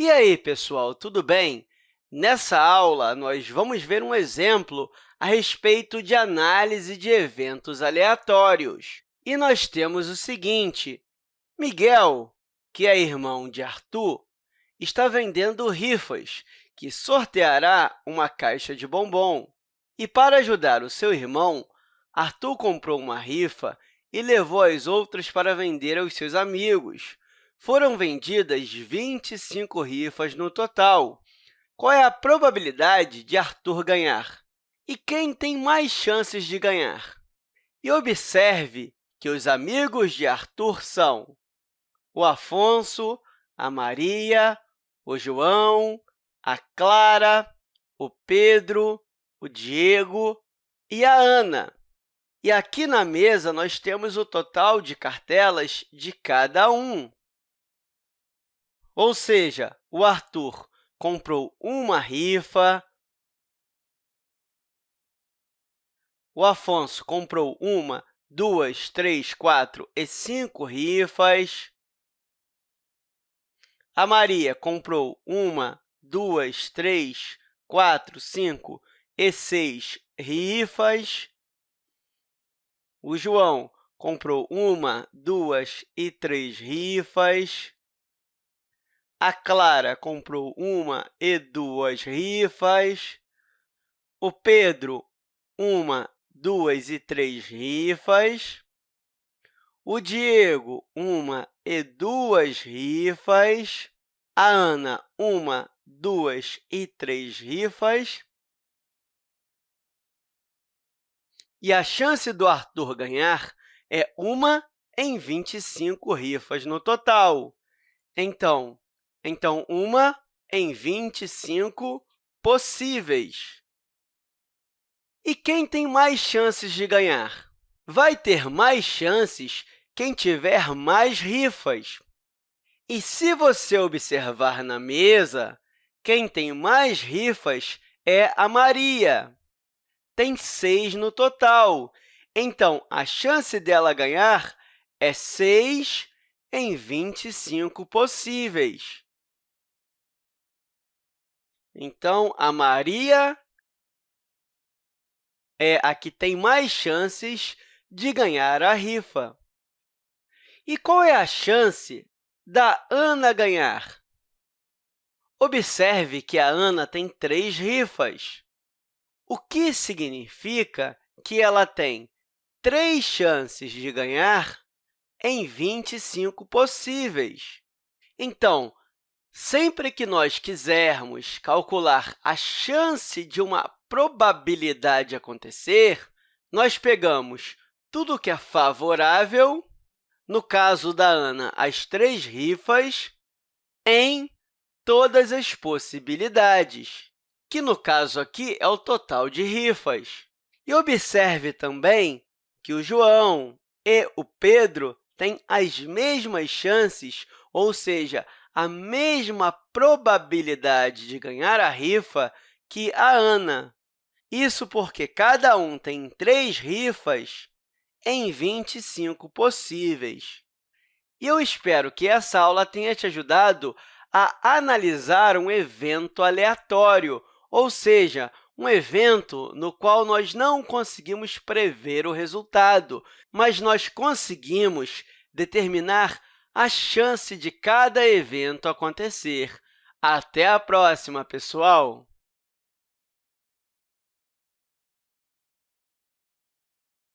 E aí, pessoal, tudo bem? Nessa aula, nós vamos ver um exemplo a respeito de análise de eventos aleatórios. E nós temos o seguinte, Miguel, que é irmão de Arthur, está vendendo rifas, que sorteará uma caixa de bombom. E, para ajudar o seu irmão, Arthur comprou uma rifa e levou as outras para vender aos seus amigos. Foram vendidas 25 rifas no total. Qual é a probabilidade de Arthur ganhar? E quem tem mais chances de ganhar? E observe que os amigos de Arthur são o Afonso, a Maria, o João, a Clara, o Pedro, o Diego e a Ana. E aqui na mesa, nós temos o total de cartelas de cada um. Ou seja, o Arthur comprou uma rifa, o Afonso comprou uma, duas, três, quatro e cinco rifas, a Maria comprou uma, duas, três, quatro, cinco e seis rifas, o João comprou uma, duas e três rifas, a Clara comprou uma e duas rifas. O Pedro, uma, duas e três rifas. O Diego, uma e duas rifas. A Ana, uma, duas e três rifas. E a chance do Arthur ganhar é uma em 25 rifas no total. Então, então, uma em 25 possíveis. E quem tem mais chances de ganhar? Vai ter mais chances quem tiver mais rifas. E se você observar na mesa, quem tem mais rifas é a Maria. Tem seis no total. Então, a chance dela ganhar é 6 em 25 possíveis. Então, a Maria é a que tem mais chances de ganhar a rifa. E qual é a chance da Ana ganhar? Observe que a Ana tem três rifas, o que significa que ela tem três chances de ganhar em 25 possíveis. Então, Sempre que nós quisermos calcular a chance de uma probabilidade acontecer, nós pegamos tudo que é favorável, no caso da Ana, as três rifas, em todas as possibilidades, que, no caso aqui, é o total de rifas. E observe também que o João e o Pedro têm as mesmas chances, ou seja, a mesma probabilidade de ganhar a rifa que a Ana. Isso porque cada um tem três rifas em 25 possíveis. E eu espero que essa aula tenha te ajudado a analisar um evento aleatório, ou seja, um evento no qual nós não conseguimos prever o resultado, mas nós conseguimos determinar a chance de cada evento acontecer. Até a próxima, pessoal!